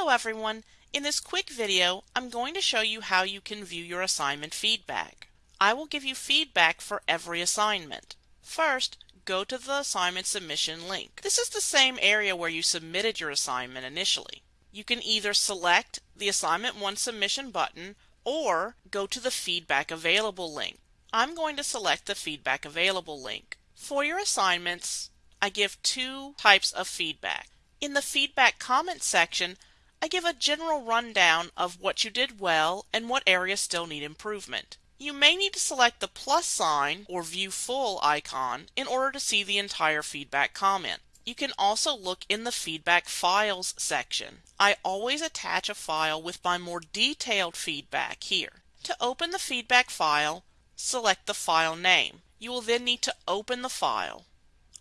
Hello everyone! In this quick video, I'm going to show you how you can view your assignment feedback. I will give you feedback for every assignment. First, go to the assignment submission link. This is the same area where you submitted your assignment initially. You can either select the Assignment 1 Submission button or go to the Feedback Available link. I'm going to select the Feedback Available link. For your assignments, I give two types of feedback. In the feedback comment section, I give a general rundown of what you did well and what areas still need improvement. You may need to select the plus sign or view full icon in order to see the entire feedback comment. You can also look in the feedback files section. I always attach a file with my more detailed feedback here. To open the feedback file, select the file name. You will then need to open the file.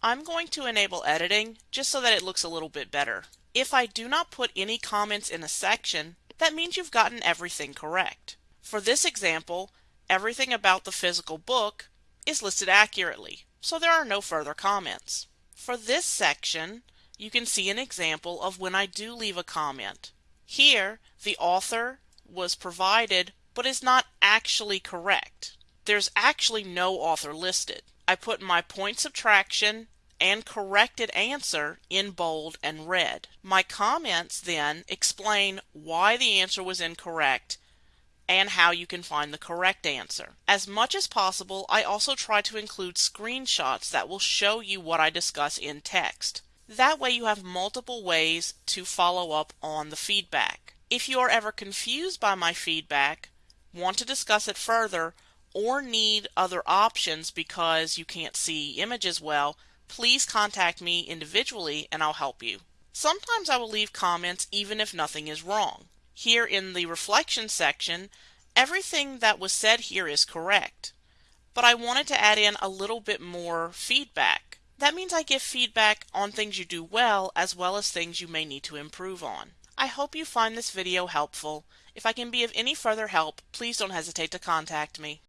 I'm going to enable editing just so that it looks a little bit better. If I do not put any comments in a section, that means you've gotten everything correct. For this example, everything about the physical book is listed accurately, so there are no further comments. For this section, you can see an example of when I do leave a comment. Here, the author was provided but is not actually correct. There's actually no author listed. I put my point subtraction and corrected answer in bold and red. My comments then explain why the answer was incorrect and how you can find the correct answer. As much as possible, I also try to include screenshots that will show you what I discuss in text. That way you have multiple ways to follow up on the feedback. If you are ever confused by my feedback, want to discuss it further, or need other options because you can't see images well, please contact me individually and I'll help you. Sometimes I will leave comments even if nothing is wrong. Here in the reflection section, everything that was said here is correct, but I wanted to add in a little bit more feedback. That means I give feedback on things you do well as well as things you may need to improve on. I hope you find this video helpful. If I can be of any further help, please don't hesitate to contact me.